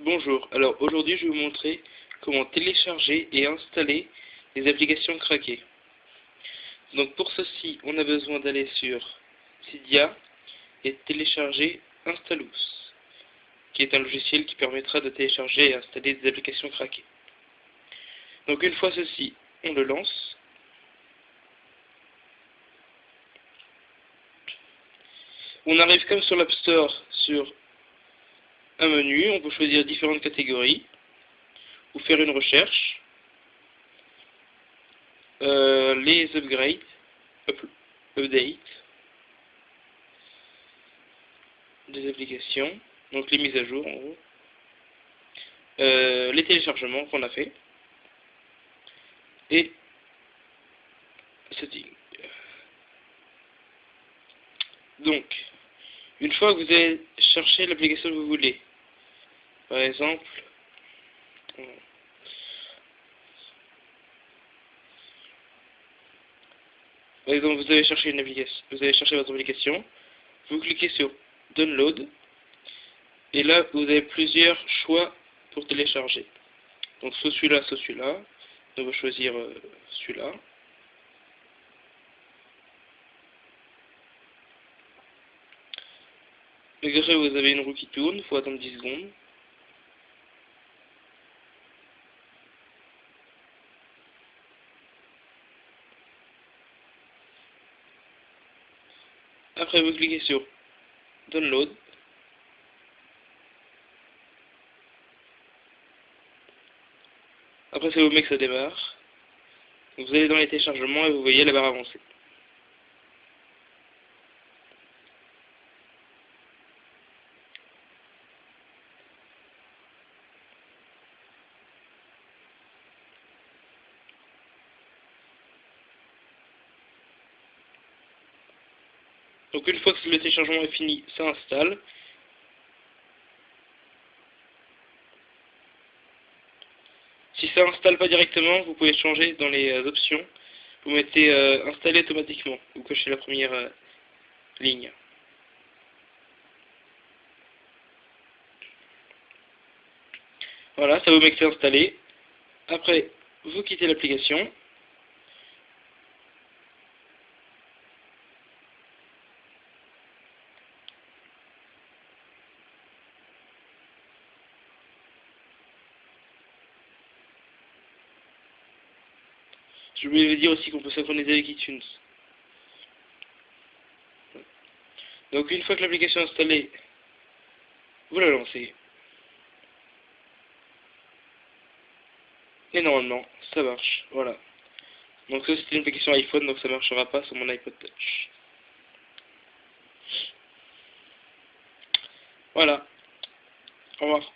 Bonjour, alors aujourd'hui je vais vous montrer comment télécharger et installer les applications craquées. Donc pour ceci, on a besoin d'aller sur Cydia et télécharger Installous, qui est un logiciel qui permettra de télécharger et installer des applications craquées. Donc une fois ceci, on le lance. On arrive comme sur l'App Store sur un menu, on peut choisir différentes catégories, ou faire une recherche, euh, les upgrades, updates, des applications, donc les mises à jour euh, les téléchargements qu'on a fait, et setting. Donc, une fois que vous avez cherché l'application que vous voulez, par exemple, par exemple, vous avez cherché une application, vous avez cherché votre application, vous cliquez sur Download, et là, vous avez plusieurs choix pour télécharger. Donc, soit celui-là, soit celui-là. On va choisir euh, celui-là. Après, vous avez une roue qui tourne, il faut attendre 10 secondes. Après, vous cliquez sur Download. Après, ça vous met que ça démarre. Vous allez dans les téléchargements et vous voyez la barre avancée. Donc une fois que le téléchargement est fini, ça installe. Si ça installe pas directement, vous pouvez changer dans les euh, options. Vous mettez euh, installer automatiquement. Vous cochez la première euh, ligne. Voilà, ça vous met que c'est installé. Après, vous quittez l'application. Je voulais dire aussi qu'on peut synchroniser avec iTunes. Donc une fois que l'application est installée, vous la lancez. Et normalement, ça marche. Voilà. Donc ça c'était une application iPhone, donc ça marchera pas sur mon iPod Touch. Voilà. Au revoir.